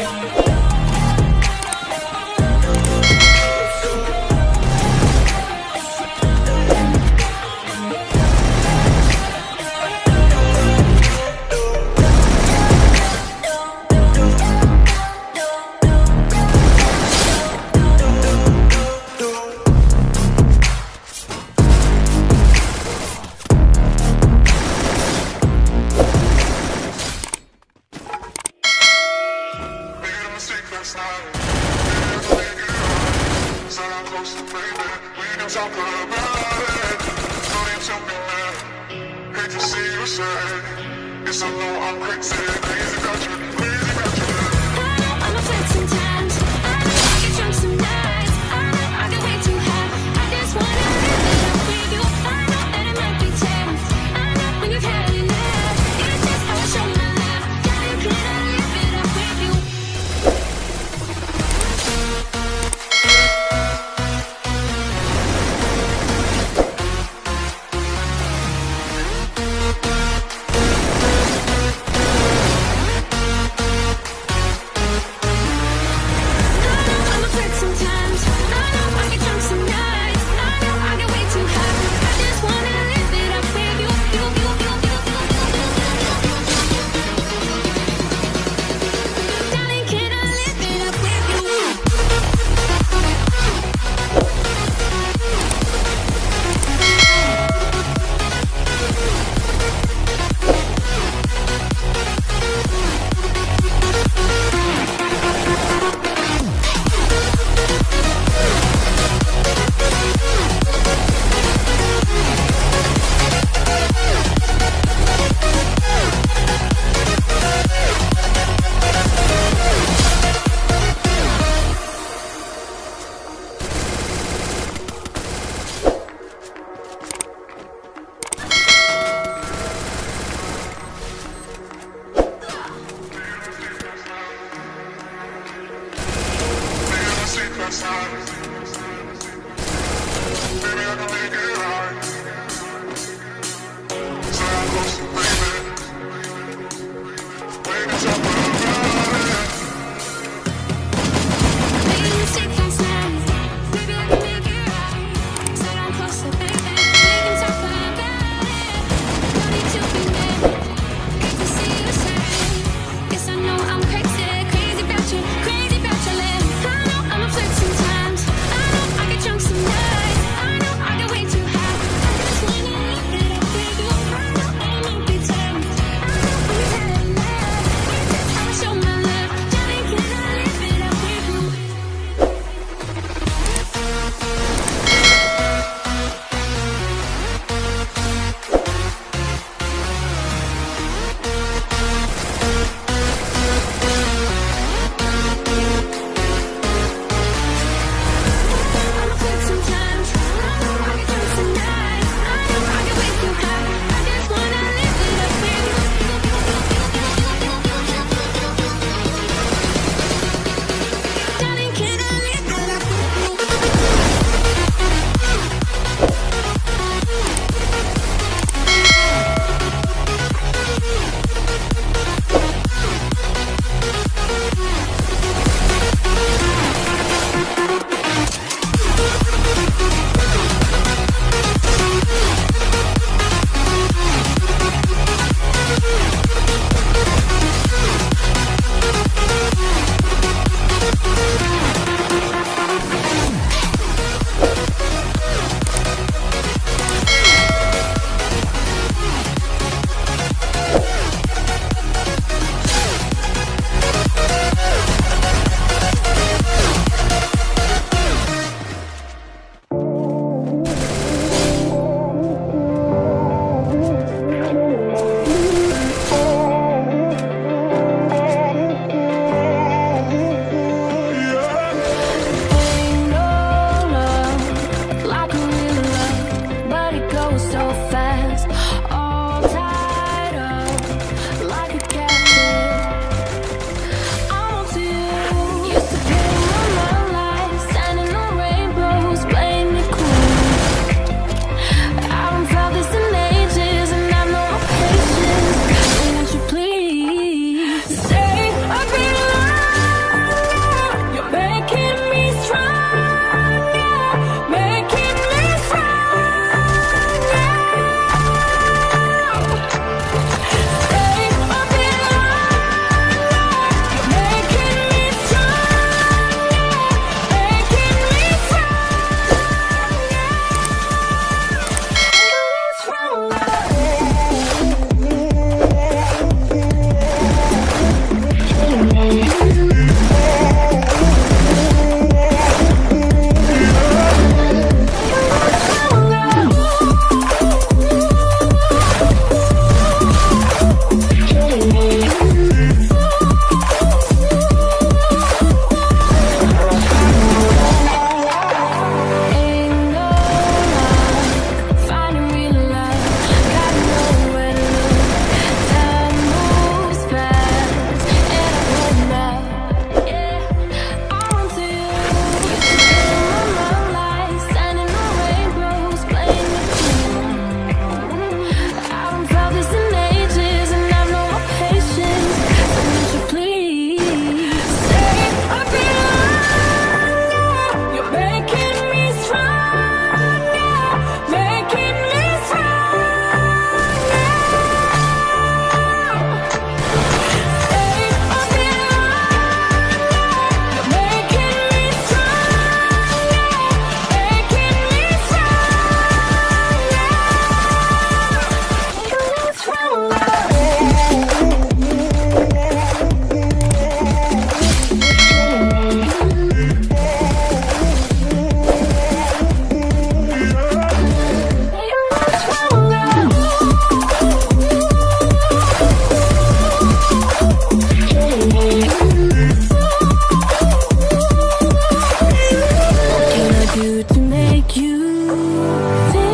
Yeah. I know I'm crazy, crazy about you. you